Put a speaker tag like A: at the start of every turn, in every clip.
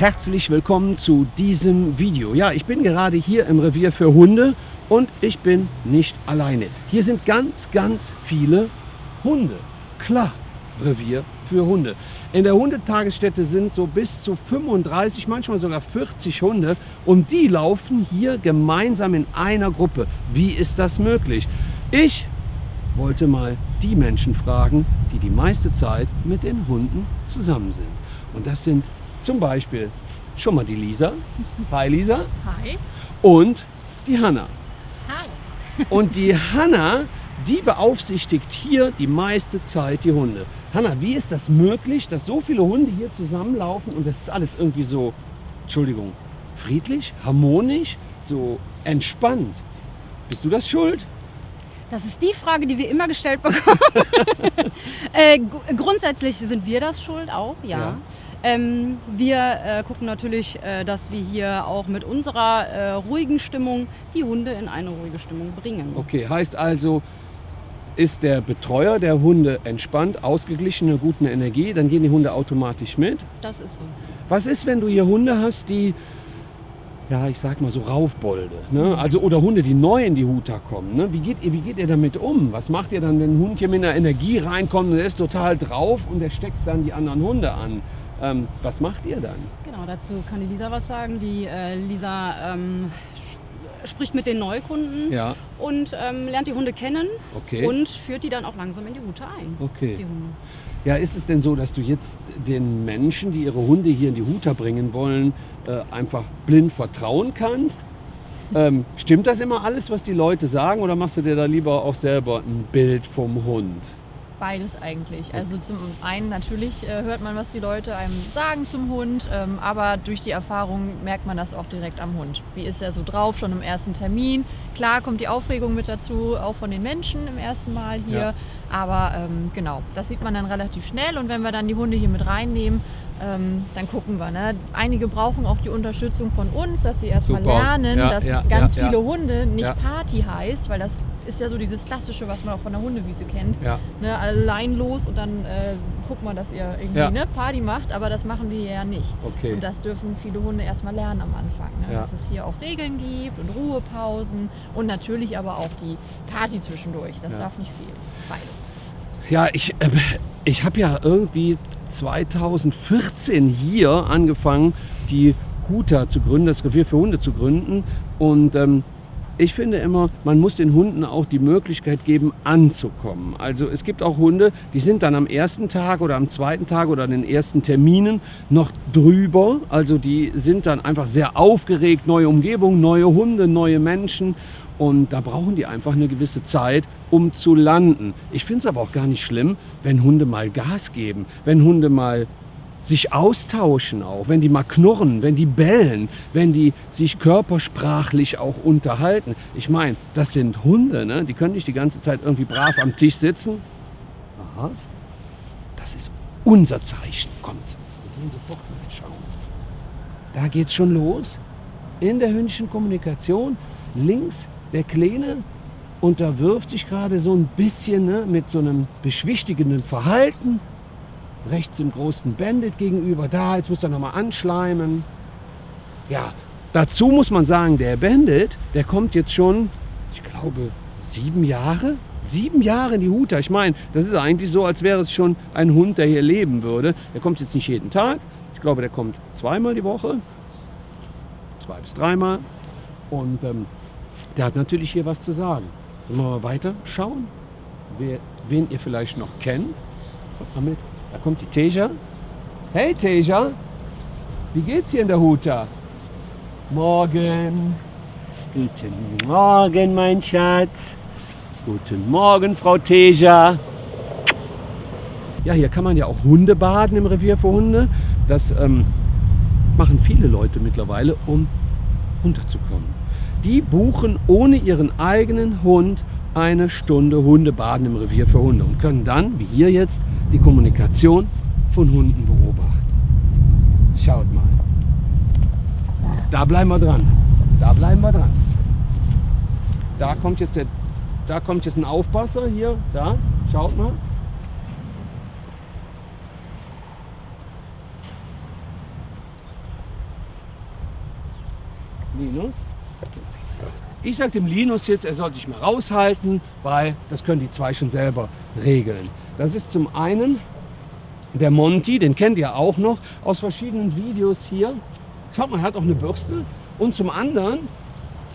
A: herzlich willkommen zu diesem Video. Ja, ich bin gerade hier im Revier für Hunde und ich bin nicht alleine. Hier sind ganz, ganz viele Hunde. Klar, Revier für Hunde. In der Hundetagesstätte sind so bis zu 35, manchmal sogar 40 Hunde und die laufen hier gemeinsam in einer Gruppe. Wie ist das möglich? Ich wollte mal die Menschen fragen, die die meiste Zeit mit den Hunden zusammen sind. Und das sind zum Beispiel schon mal die Lisa. Hi Lisa.
B: Hi.
A: Und die Hanna.
B: Hi.
A: Und die Hanna, die beaufsichtigt hier die meiste Zeit die Hunde. Hanna, wie ist das möglich, dass so viele Hunde hier zusammenlaufen und das ist alles irgendwie so, Entschuldigung, friedlich, harmonisch, so entspannt? Bist du das schuld?
B: Das ist die Frage, die wir immer gestellt bekommen. äh, grundsätzlich sind wir das schuld auch, ja. ja. Ähm, wir äh, gucken natürlich, äh, dass wir hier auch mit unserer äh, ruhigen Stimmung die Hunde in eine ruhige Stimmung bringen.
A: Okay, heißt also, ist der Betreuer der Hunde entspannt, ausgeglichen, eine gute Energie, dann gehen die Hunde automatisch mit?
B: Das ist so.
A: Was ist, wenn du hier Hunde hast, die ja, ich sag mal so Raufbolde. Ne? Also, oder Hunde, die neu in die Huta kommen. Ne? Wie, geht ihr, wie geht ihr damit um? Was macht ihr dann, wenn ein Hund hier mit einer Energie reinkommt und er ist total drauf und der steckt dann die anderen Hunde an? Ähm, was macht ihr dann?
B: Genau, dazu kann die Lisa was sagen. Die äh, Lisa ähm, spricht mit den Neukunden ja. und ähm, lernt die Hunde kennen okay. und führt die dann auch langsam in die Hute ein.
A: Okay. Ja, ist es denn so, dass du jetzt den Menschen, die ihre Hunde hier in die Huta bringen wollen, äh, einfach blind vertrauen kannst? Ähm, stimmt das immer alles, was die Leute sagen, oder machst du dir da lieber auch selber ein Bild vom Hund?
C: Beides eigentlich. Also zum einen natürlich äh, hört man, was die Leute einem sagen zum Hund, ähm, aber durch die Erfahrung merkt man das auch direkt am Hund. Wie ist er so drauf, schon im ersten Termin? Klar kommt die Aufregung mit dazu, auch von den Menschen im ersten Mal hier. Ja. Aber ähm, genau, das sieht man dann relativ schnell und wenn wir dann die Hunde hier mit reinnehmen, ähm, dann gucken wir. Ne? Einige brauchen auch die Unterstützung von uns, dass sie erstmal lernen, ja, dass ja, ganz viele Hunde nicht Party heißt, weil das ist ja so dieses Klassische, was man auch von der Hundewiese kennt. Ja. Ne, allein los und dann äh, guckt man, dass ihr irgendwie ja. ne, Party macht, aber das machen wir hier ja nicht. Okay. Und das dürfen viele Hunde erstmal lernen am Anfang. Ne? Ja. Dass es hier auch Regeln gibt und Ruhepausen und natürlich aber auch die Party zwischendurch. Das darf nicht fehlen. Beides.
A: Ja, ich, äh, ich habe ja irgendwie 2014 hier angefangen, die Huta zu gründen, das Revier für Hunde zu gründen. Und ähm, ich finde immer, man muss den Hunden auch die Möglichkeit geben, anzukommen. Also es gibt auch Hunde, die sind dann am ersten Tag oder am zweiten Tag oder an den ersten Terminen noch drüber. Also die sind dann einfach sehr aufgeregt, neue Umgebung, neue Hunde, neue Menschen. Und da brauchen die einfach eine gewisse Zeit, um zu landen. Ich finde es aber auch gar nicht schlimm, wenn Hunde mal Gas geben, wenn Hunde mal sich austauschen auch, wenn die mal knurren, wenn die bellen, wenn die sich körpersprachlich auch unterhalten. Ich meine, das sind Hunde, ne? die können nicht die ganze Zeit irgendwie brav am Tisch sitzen. Aha, das ist unser Zeichen. Kommt, wir gehen sofort mal schauen. Da geht's schon los. In der hündischen Kommunikation links der Kleine unterwirft sich gerade so ein bisschen ne, mit so einem beschwichtigenden Verhalten rechts im großen Bandit gegenüber. Da, jetzt muss er nochmal anschleimen. Ja, dazu muss man sagen, der Bandit, der kommt jetzt schon, ich glaube, sieben Jahre. Sieben Jahre in die Huta. Ich meine, das ist eigentlich so, als wäre es schon ein Hund, der hier leben würde. Der kommt jetzt nicht jeden Tag. Ich glaube, der kommt zweimal die Woche. Zwei bis dreimal. Und ähm, der hat natürlich hier was zu sagen. Sollen wir mal weiter schauen, wen ihr vielleicht noch kennt? Kommt mal mit. Da kommt die Teja. Hey Teja, wie geht's hier in der Huta? Morgen. Guten Morgen, mein Schatz. Guten Morgen, Frau Teja. Ja, hier kann man ja auch Hunde baden im Revier für Hunde. Das ähm, machen viele Leute mittlerweile, um runterzukommen. Die buchen ohne ihren eigenen Hund eine Stunde Hundebaden im Revier für Hunde und können dann, wie hier jetzt, die Kommunikation von Hunden beobachten. Schaut mal. Da bleiben wir dran. Da bleiben wir dran. Da kommt jetzt, der, da kommt jetzt ein Aufpasser hier. Da, schaut mal. Linus. Ich sage dem Linus jetzt, er soll sich mal raushalten, weil das können die zwei schon selber regeln. Das ist zum einen der Monty, den kennt ihr auch noch aus verschiedenen Videos hier. Schaut mal, er hat auch eine Bürste. Und zum anderen,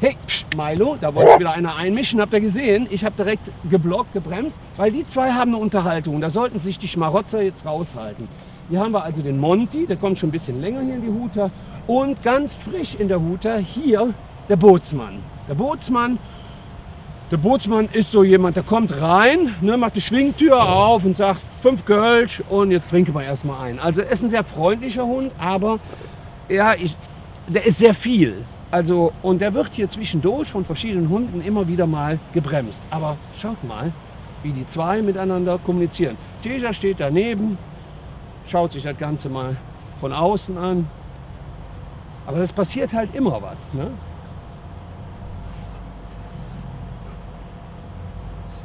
A: hey, psch, Milo, da wollte wieder einer einmischen, habt ihr gesehen? Ich habe direkt geblockt, gebremst, weil die zwei haben eine Unterhaltung. Da sollten sich die Schmarotzer jetzt raushalten. Hier haben wir also den Monty, der kommt schon ein bisschen länger hier in die Huta. Und ganz frisch in der Huta hier der Bootsmann. Der Bootsmann, der Bootsmann ist so jemand, der kommt rein, ne, macht die Schwingtür auf und sagt, fünf Kölsch und jetzt trinken wir erstmal ein. Also er ist ein sehr freundlicher Hund, aber ja, ich, der ist sehr viel. Also, und der wird hier zwischendurch von verschiedenen Hunden immer wieder mal gebremst. Aber schaut mal, wie die zwei miteinander kommunizieren. Teja steht daneben, schaut sich das Ganze mal von außen an. Aber es passiert halt immer was. Ne?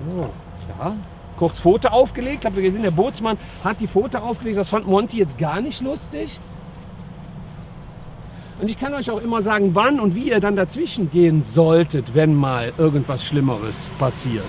A: So, ja. Kurz Foto aufgelegt. Habt ihr gesehen, der Bootsmann hat die Foto aufgelegt. Das fand Monty jetzt gar nicht lustig. Und ich kann euch auch immer sagen, wann und wie ihr dann dazwischen gehen solltet, wenn mal irgendwas Schlimmeres passiert.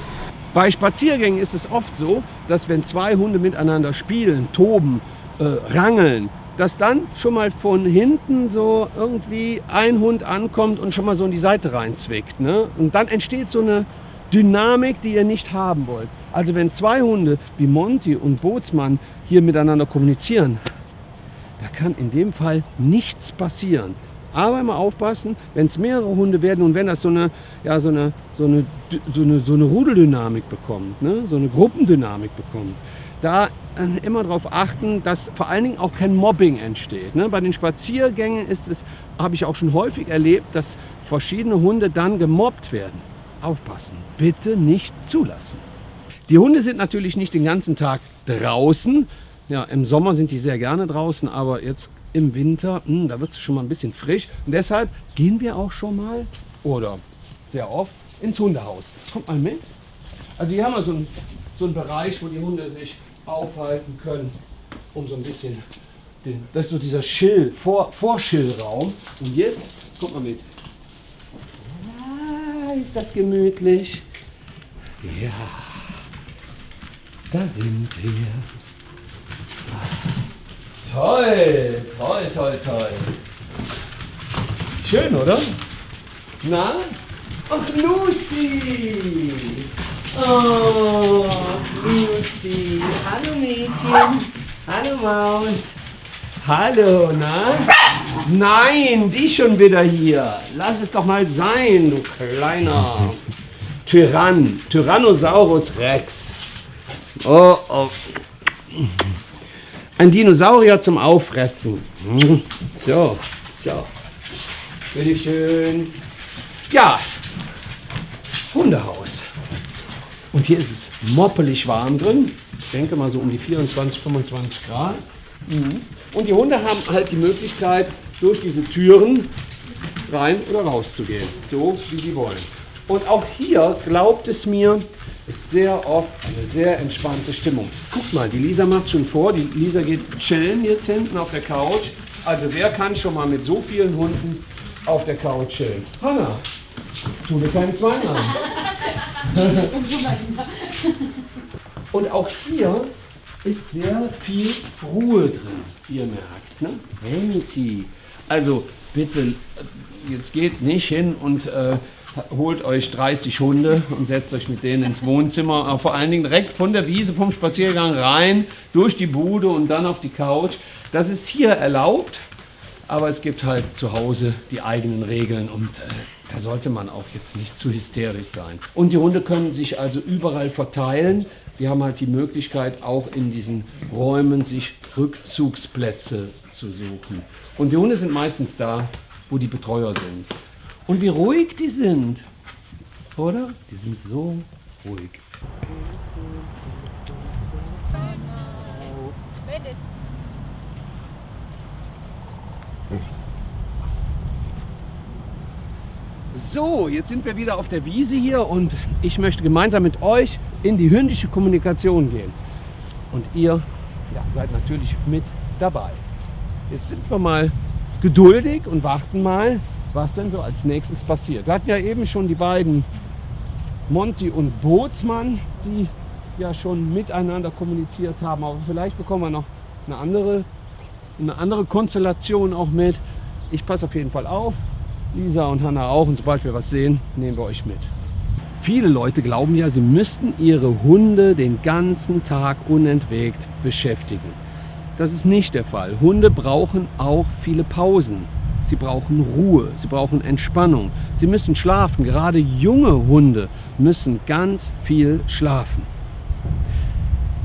A: Bei Spaziergängen ist es oft so, dass wenn zwei Hunde miteinander spielen, toben, äh, rangeln, dass dann schon mal von hinten so irgendwie ein Hund ankommt und schon mal so in die Seite reinzwickt. Ne? Und dann entsteht so eine Dynamik, die ihr nicht haben wollt. Also wenn zwei Hunde wie Monty und Bootsmann hier miteinander kommunizieren, da kann in dem Fall nichts passieren. Aber immer aufpassen, wenn es mehrere Hunde werden und wenn das so eine, ja, so eine, so eine, so eine, so eine Rudeldynamik bekommt, ne? so eine Gruppendynamik bekommt, da immer darauf achten, dass vor allen Dingen auch kein Mobbing entsteht. Ne? Bei den Spaziergängen ist es, habe ich auch schon häufig erlebt, dass verschiedene Hunde dann gemobbt werden. Aufpassen, bitte nicht zulassen. Die Hunde sind natürlich nicht den ganzen Tag draußen. Ja, im Sommer sind die sehr gerne draußen, aber jetzt im Winter, mh, hm, da wird es schon mal ein bisschen frisch. Und deshalb gehen wir auch schon mal oder sehr oft ins Hundehaus. Kommt mal mit. Also hier haben wir so einen, so einen Bereich, wo die Hunde sich aufhalten können, um so ein bisschen, den, das ist so dieser Schill, Vor, Vorschillraum. Und jetzt, kommt mal mit, ist das gemütlich. Ja, da sind wir. Toll, toll, toll, toll. Schön, oder? Na? Ach, Lucy! Oh, Lucy. Hallo Mädchen. Hallo Maus. Hallo, na? Nein, die schon wieder hier. Lass es doch mal sein, du kleiner Tyrann. Tyrannosaurus Rex. Oh, oh. Ein Dinosaurier zum Auffressen. So, so. Bitte schön. Ja, Hundehaus. Und hier ist es moppelig warm drin. Ich denke mal so um die 24, 25 Grad. Mhm. Und die Hunde haben halt die Möglichkeit, durch diese Türen rein oder raus zu gehen, so wie sie wollen. Und auch hier, glaubt es mir, ist sehr oft eine sehr entspannte Stimmung. Guckt mal, die Lisa macht schon vor, die Lisa geht chillen jetzt hinten auf der Couch. Also wer kann schon mal mit so vielen Hunden auf der Couch chillen? Hanna, tu mir keinen Zwang an. Und auch hier ist sehr viel Ruhe drin, ihr merkt. Ne? Remiti. Also bitte, jetzt geht nicht hin und äh, holt euch 30 Hunde und setzt euch mit denen ins Wohnzimmer. Aber vor allen Dingen direkt von der Wiese, vom Spaziergang rein, durch die Bude und dann auf die Couch. Das ist hier erlaubt, aber es gibt halt zu Hause die eigenen Regeln und äh, da sollte man auch jetzt nicht zu hysterisch sein. Und die Hunde können sich also überall verteilen die haben halt die Möglichkeit, auch in diesen Räumen sich Rückzugsplätze zu suchen. Und die Hunde sind meistens da, wo die Betreuer sind. Und wie ruhig die sind, oder? Die sind so ruhig. So, jetzt sind wir wieder auf der Wiese hier und ich möchte gemeinsam mit euch in die hündische Kommunikation gehen. Und ihr ja, seid natürlich mit dabei. Jetzt sind wir mal geduldig und warten mal, was denn so als nächstes passiert. Wir hatten ja eben schon die beiden Monty und Bootsmann, die ja schon miteinander kommuniziert haben. Aber vielleicht bekommen wir noch eine andere, eine andere Konstellation auch mit. Ich passe auf jeden Fall auf. Lisa und Hanna auch. Und sobald wir was sehen, nehmen wir euch mit. Viele Leute glauben ja, sie müssten ihre Hunde den ganzen Tag unentwegt beschäftigen. Das ist nicht der Fall. Hunde brauchen auch viele Pausen. Sie brauchen Ruhe, sie brauchen Entspannung, sie müssen schlafen. Gerade junge Hunde müssen ganz viel schlafen.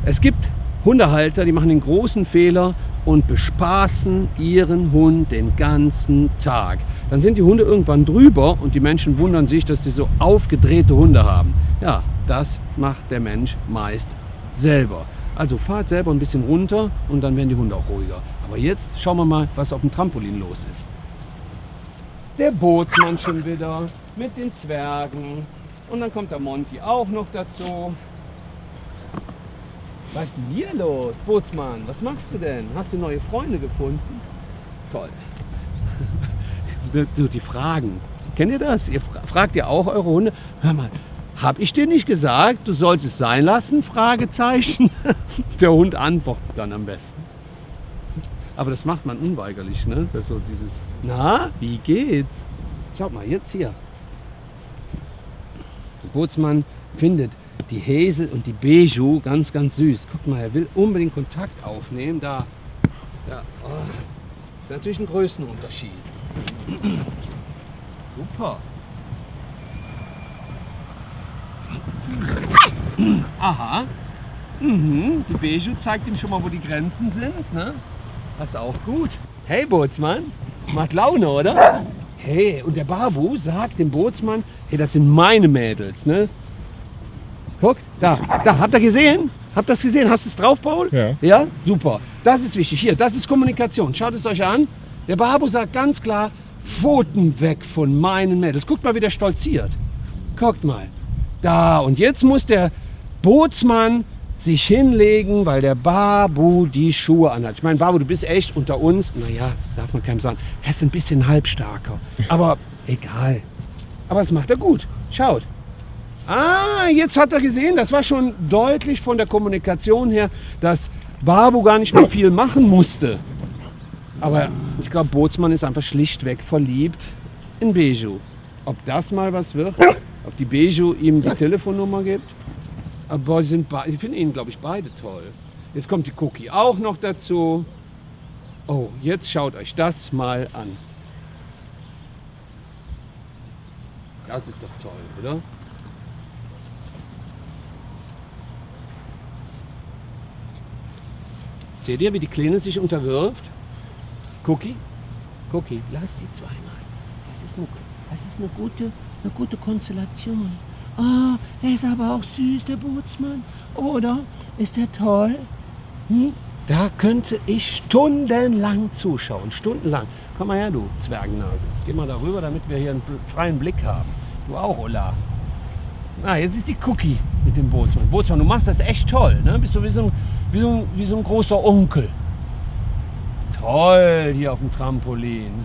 A: Es gibt Hundehalter, die machen den großen Fehler und bespaßen ihren Hund den ganzen Tag. Dann sind die Hunde irgendwann drüber und die Menschen wundern sich, dass sie so aufgedrehte Hunde haben. Ja, das macht der Mensch meist selber. Also fahrt selber ein bisschen runter und dann werden die Hunde auch ruhiger. Aber jetzt schauen wir mal, was auf dem Trampolin los ist. Der Bootsmann schon wieder mit den Zwergen. Und dann kommt der Monty auch noch dazu. Was ist denn hier los, Bootsmann? Was machst du denn? Hast du neue Freunde gefunden? Toll. Du, die Fragen. Kennt ihr das? Ihr fragt ihr auch eure Hunde? Hör mal, hab ich dir nicht gesagt, du sollst es sein lassen? Fragezeichen. Der Hund antwortet dann am besten. Aber das macht man unweigerlich, ne? Das so dieses, na, wie geht's? Schaut mal, jetzt hier. Der Bootsmann findet die Häsel und die Beju ganz, ganz süß. Guck mal, er will unbedingt Kontakt aufnehmen. Da, ja, oh. ist natürlich ein Größenunterschied. Super. Aha. Mhm. Die Beju zeigt ihm schon mal, wo die Grenzen sind. Ne? Das ist auch gut. Hey Bootsmann, macht Laune, oder? Hey, und der Babu sagt dem Bootsmann, hey, das sind meine Mädels, ne? Da, da, habt ihr gesehen? Habt ihr das gesehen? Hast du es drauf, Paul?
D: Ja.
A: Ja, super. Das ist wichtig. Hier, das ist Kommunikation. Schaut es euch an. Der Babu sagt ganz klar, Pfoten weg von meinen Mädels. Guckt mal, wie der stolziert. Guckt mal. Da, und jetzt muss der Bootsmann sich hinlegen, weil der Babu die Schuhe anhat. Ich meine, Babu, du bist echt unter uns. Naja, darf man keinem sagen. Er ist ein bisschen halbstarker. Aber egal. Aber das macht er gut. Schaut. Ah, jetzt hat er gesehen, das war schon deutlich von der Kommunikation her, dass Babu gar nicht mehr viel machen musste. Aber ich glaube, Bootsmann ist einfach schlichtweg verliebt in Beju. Ob das mal was wird, ob die Beju ihm die Telefonnummer gibt, aber sind ich finde ihn, glaube ich, beide toll. Jetzt kommt die Cookie auch noch dazu. Oh, jetzt schaut euch das mal an. Das ist doch toll, oder? Seht ihr, wie die Kleine sich unterwirft? Cookie? Cookie, lass die zweimal. Das ist eine, das ist eine, gute, eine gute Konstellation. Oh, er ist aber auch süß, der Bootsmann. Oder? Ist er toll? Hm? Da könnte ich stundenlang zuschauen. Stundenlang. Komm mal her, du Zwergennase. Geh mal darüber, damit wir hier einen freien Blick haben. Du auch, Ola. Ah, jetzt ist die Cookie mit dem Bootsmann. Bootsmann, du machst das echt toll. Ne? Bist du wie so, ein, wie, so ein, wie so ein großer Onkel. Toll hier auf dem Trampolin.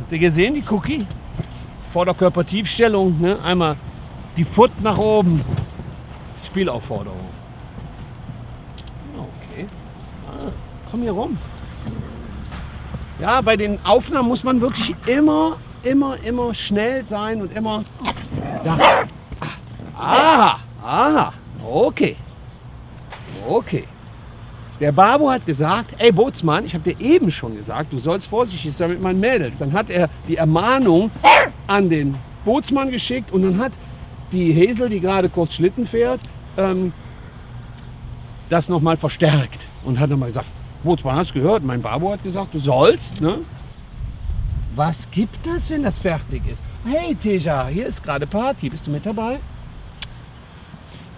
A: Habt ihr gesehen, die Cookie? Vorderkörpertiefstellung, ne? einmal die Foot nach oben. Spielaufforderung. Okay. Ah, komm hier rum. Ja, bei den Aufnahmen muss man wirklich immer, immer, immer schnell sein und immer. Ja. Ah, aha, okay. Okay. Der Babu hat gesagt, ey Bootsmann, ich habe dir eben schon gesagt, du sollst vorsichtig sein mit meinen Mädels. Dann hat er die Ermahnung an den Bootsmann geschickt und dann hat die Hesel, die gerade kurz Schlitten fährt, ähm, das nochmal verstärkt und hat nochmal gesagt, Bootsmann, hast du gehört? Mein Babu hat gesagt, du sollst. Ne? Was gibt es, wenn das fertig ist? Hey Teja, hier ist gerade Party. Bist du mit dabei?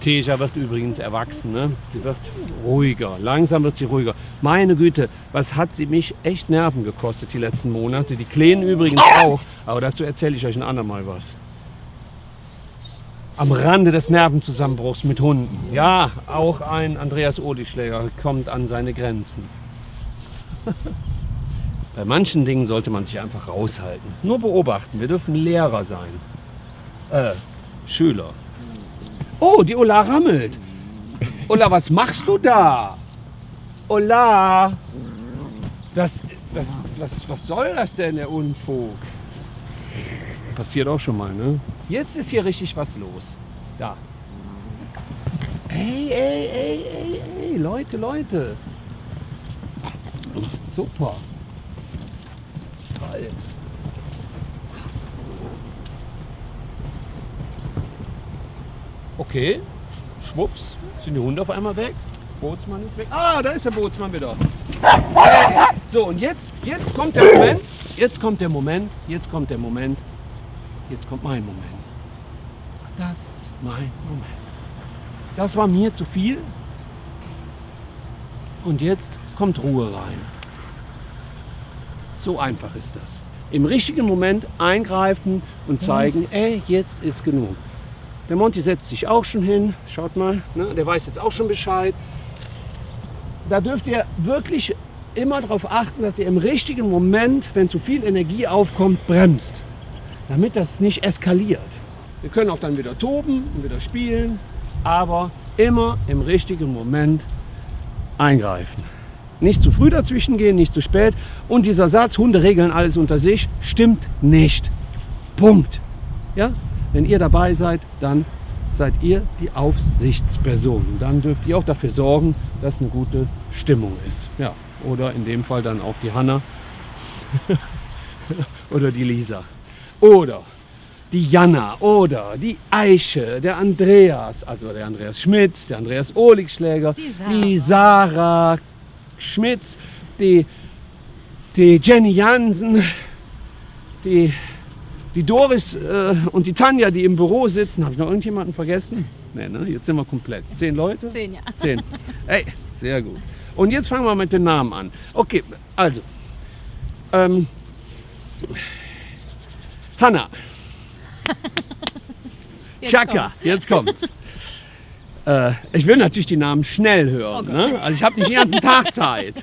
A: Teja wird übrigens erwachsen. Ne? Sie wird ruhiger. Langsam wird sie ruhiger. Meine Güte, was hat sie mich echt Nerven gekostet die letzten Monate. Die Kleinen übrigens auch. Aber dazu erzähle ich euch ein andermal was. Am Rande des Nervenzusammenbruchs mit Hunden. Ja, auch ein Andreas Odischläger kommt an seine Grenzen. Bei manchen Dingen sollte man sich einfach raushalten. Nur beobachten. Wir dürfen Lehrer sein. Äh, Schüler. Oh, die Ola rammelt. Ola, was machst du da? Ola! Das, das, was, was soll das denn, der Unfug? Passiert auch schon mal, ne? Jetzt ist hier richtig was los. Da. Ey, ey, ey, ey, ey, Leute, Leute. Super. Toll. Okay, schwupps, sind die Hunde auf einmal weg. Bootsmann ist weg. Ah, da ist der Bootsmann wieder. So, und jetzt, jetzt kommt der Moment, jetzt kommt der Moment, jetzt kommt der Moment, jetzt kommt mein Moment. Das ist mein Moment. Das war mir zu viel. Und jetzt kommt Ruhe rein. So einfach ist das. Im richtigen Moment eingreifen und zeigen, ey, jetzt ist genug. Der Monty setzt sich auch schon hin. Schaut mal, ne? der weiß jetzt auch schon Bescheid. Da dürft ihr wirklich immer darauf achten, dass ihr im richtigen Moment, wenn zu viel Energie aufkommt, bremst. Damit das nicht eskaliert. Wir können auch dann wieder toben und wieder spielen, aber immer im richtigen Moment eingreifen. Nicht zu früh dazwischen gehen, nicht zu spät. Und dieser Satz, Hunde regeln alles unter sich, stimmt nicht. Punkt. Ja? Wenn ihr dabei seid, dann seid ihr die Aufsichtsperson. Und dann dürft ihr auch dafür sorgen, dass eine gute Stimmung ist. Ja. Oder in dem Fall dann auch die Hanna oder die Lisa. Oder die Jana oder die Eiche, der Andreas, also der Andreas Schmidt, der Andreas Oligschläger,
B: Die Sarah.
A: die Sarah Schmitz, die, die Jenny Jansen, die, die Doris äh, und die Tanja, die im Büro sitzen. Habe ich noch irgendjemanden vergessen? Nee, ne? Jetzt sind wir komplett. Zehn Leute?
B: Zehn, ja.
A: Zehn. Ey, sehr gut. Und jetzt fangen wir mit den Namen an. Okay, also. Ähm, Hanna.
B: Jetzt
A: Chaka,
B: kommt's.
A: jetzt kommt's. äh, ich will natürlich die Namen schnell hören.
B: Oh
A: ne? Also ich habe nicht den ganzen Tag Zeit.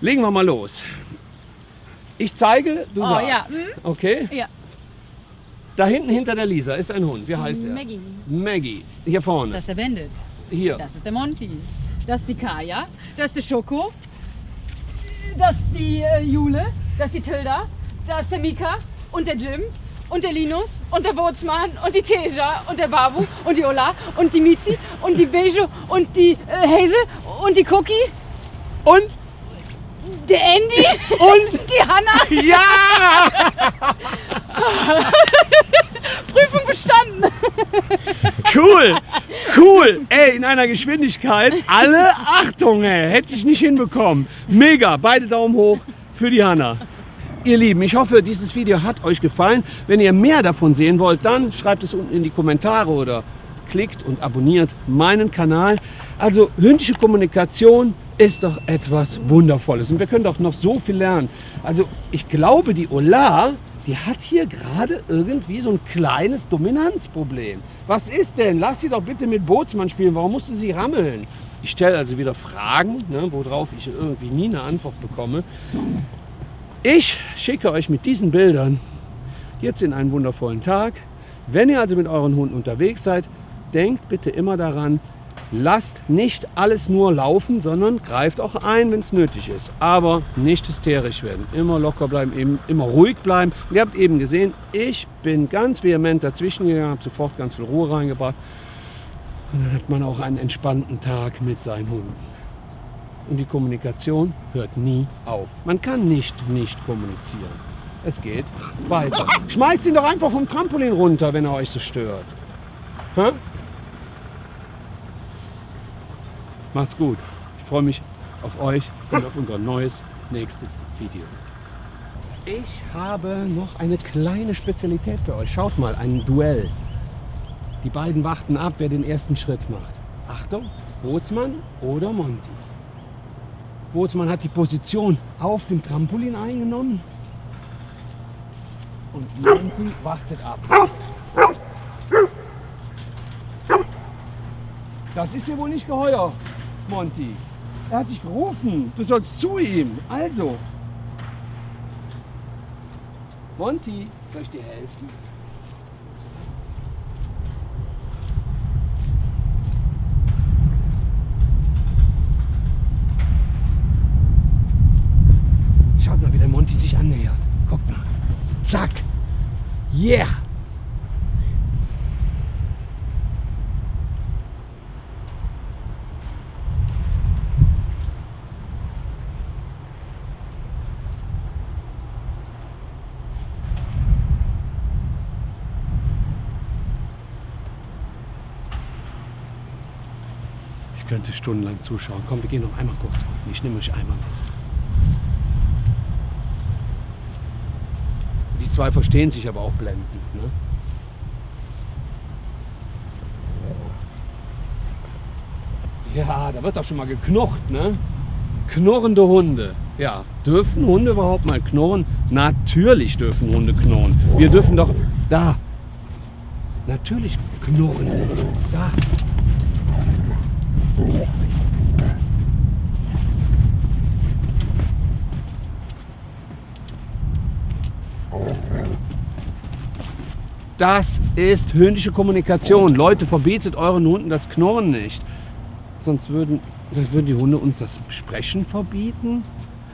A: Legen wir mal los. Ich zeige, du
B: Oh,
A: sagst.
B: ja, hm?
A: Okay?
B: Ja.
A: Da hinten hinter der Lisa ist ein Hund. Wie heißt er?
B: Maggie.
A: Maggie. Hier vorne.
B: Das ist der Bandit.
A: Hier.
B: Das ist der Monty. Das ist die Kaya. Das ist der Schoko. Das ist die äh, Jule. Das ist die Tilda. Das ist der Mika. Und der Jim. Und der Linus. Und der Bootsmann. Und die Teja. Und der Babu. Und die Ola. Und die Mizi. Und die Bejo. Und die äh, Hazel. Und die Cookie.
A: Und
B: Der Andy.
A: Und
B: die Hanna.
A: ja!
B: Prüfung bestanden.
A: Cool, cool. Ey, in einer Geschwindigkeit. Alle Achtung, ey. Hätte ich nicht hinbekommen. Mega. Beide Daumen hoch für die Hanna. Ihr Lieben, ich hoffe, dieses Video hat euch gefallen. Wenn ihr mehr davon sehen wollt, dann schreibt es unten in die Kommentare oder klickt und abonniert meinen Kanal. Also hündische Kommunikation ist doch etwas Wundervolles und wir können doch noch so viel lernen. Also ich glaube, die Ola, die hat hier gerade irgendwie so ein kleines Dominanzproblem. Was ist denn? Lass sie doch bitte mit Bootsmann spielen. Warum musste sie rammeln? Ich stelle also wieder Fragen, ne, worauf ich irgendwie nie eine Antwort bekomme. Ich schicke euch mit diesen Bildern jetzt in einen wundervollen Tag. Wenn ihr also mit euren Hunden unterwegs seid, denkt bitte immer daran, lasst nicht alles nur laufen, sondern greift auch ein, wenn es nötig ist. Aber nicht hysterisch werden. Immer locker bleiben, eben, immer ruhig bleiben. Und ihr habt eben gesehen, ich bin ganz vehement dazwischen gegangen, habe sofort ganz viel Ruhe reingebracht. Und dann hat man auch einen entspannten Tag mit seinen Hunden. Und die Kommunikation hört nie auf. Man kann nicht nicht kommunizieren. Es geht weiter. Schmeißt ihn doch einfach vom Trampolin runter, wenn er euch so stört. Hä? Macht's gut. Ich freue mich auf euch und auf unser neues nächstes Video. Ich habe noch eine kleine Spezialität für euch. Schaut mal, ein Duell. Die beiden warten ab, wer den ersten Schritt macht. Achtung, Bootsmann oder Monty. Bootsmann hat die Position auf dem Trampolin eingenommen. Und Monty wartet ab. Das ist dir wohl nicht geheuer, Monty. Er hat dich gerufen. Du sollst zu ihm. Also. Monty, soll ich dir helfen? Schaut mal, wie der Monty sich annähert. Guckt mal. Zack. Yeah. Stundenlang zuschauen. Komm, wir gehen noch einmal kurz gucken. Ich nehme euch einmal mit. Die zwei verstehen sich aber auch blendend. Ne? Ja, da wird doch schon mal geknurrt, ne? Knurrende Hunde. Ja, dürfen Hunde überhaupt mal knurren? Natürlich dürfen Hunde knurren. Wir dürfen doch da. Natürlich knurren. Da. Das ist hündische Kommunikation. Leute, verbietet euren Hunden das Knurren nicht. Sonst würden, sonst würden die Hunde uns das Sprechen verbieten.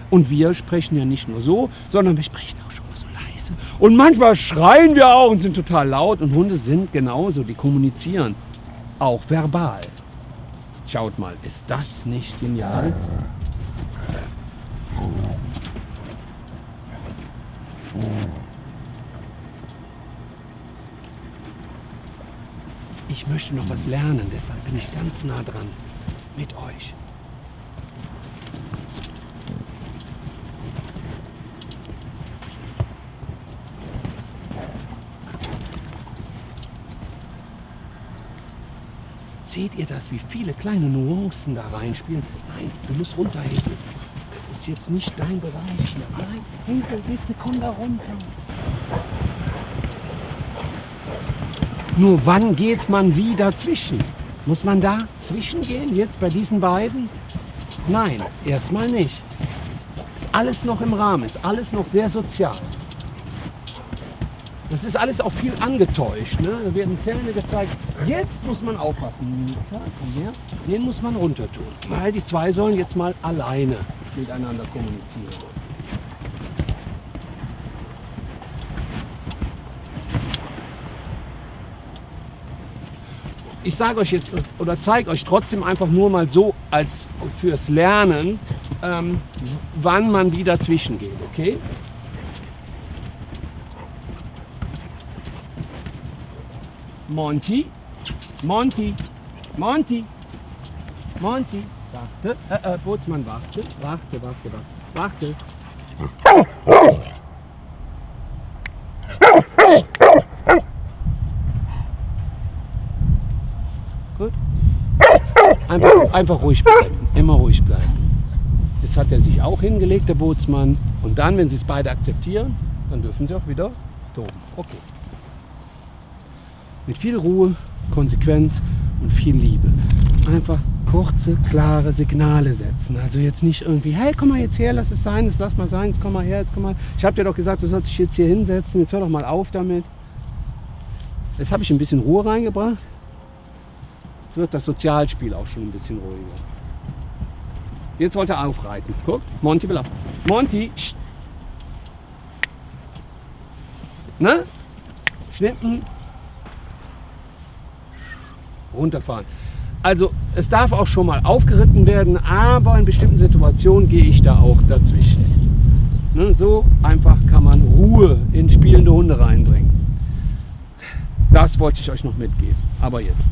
A: Und wir sprechen ja nicht nur so, sondern wir sprechen auch schon mal so leise. Und manchmal schreien wir auch und sind total laut. Und Hunde sind genauso, die kommunizieren. Auch verbal. Schaut mal, ist das nicht genial? Ich möchte noch was lernen, deshalb bin ich ganz nah dran mit euch. Seht ihr das, wie viele kleine Nuancen da reinspielen? Nein, du musst runter, Hazel. Das ist jetzt nicht dein Bereich hier. Nein, Hazel, bitte komm da runter. Nur wann geht man wie dazwischen? Muss man da zwischengehen, jetzt bei diesen beiden? Nein, erstmal nicht. Ist alles noch im Rahmen, ist alles noch sehr sozial. Das ist alles auch viel angetäuscht. Ne? Da werden Zähne gezeigt. Jetzt muss man aufpassen. Den muss man runter tun. Weil die zwei sollen jetzt mal alleine miteinander kommunizieren. Ich sage euch jetzt oder zeige euch trotzdem einfach nur mal so als fürs Lernen, ähm, wann man wie dazwischen geht, okay? Monty, Monty, Monty, Monty, warte, äh, äh, Bootsmann, warte, warte, warte, warte, warte. Gut. Einfach, einfach ruhig bleiben, immer ruhig bleiben. Jetzt hat er sich auch hingelegt, der Bootsmann. Und dann, wenn sie es beide akzeptieren, dann dürfen sie auch wieder toben. Okay mit viel Ruhe, Konsequenz und viel Liebe. Einfach kurze, klare Signale setzen. Also jetzt nicht irgendwie, hey, komm mal jetzt her, lass es sein, jetzt lass mal sein, jetzt komm mal her, jetzt komm mal. Ich habe dir doch gesagt, du sollst dich jetzt hier hinsetzen, jetzt hör doch mal auf damit. Jetzt habe ich ein bisschen Ruhe reingebracht. Jetzt wird das Sozialspiel auch schon ein bisschen ruhiger. Jetzt wollte er aufreiten. Guck, Monty will auf. Monty, Ne? Schnippen, runterfahren. Also es darf auch schon mal aufgeritten werden, aber in bestimmten Situationen gehe ich da auch dazwischen. Ne, so einfach kann man Ruhe in spielende Hunde reinbringen. Das wollte ich euch noch mitgeben. Aber jetzt.